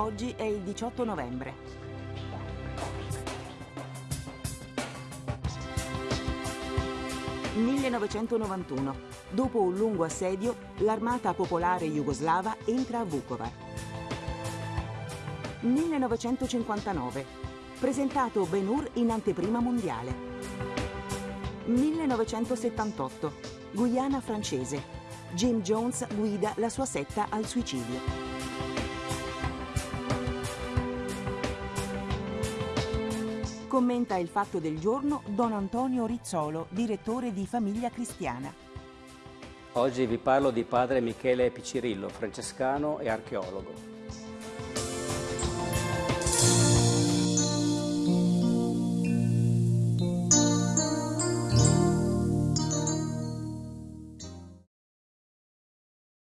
Oggi è il 18 novembre. «1991. Dopo un lungo assedio, l'armata popolare jugoslava entra a Vukovar. 1959. Presentato Ben Hur in anteprima mondiale. 1978. Guyana francese. Jim Jones guida la sua setta al suicidio. Commenta il fatto del giorno Don Antonio Rizzolo, direttore di Famiglia Cristiana. Oggi vi parlo di padre Michele Picirillo, francescano e archeologo.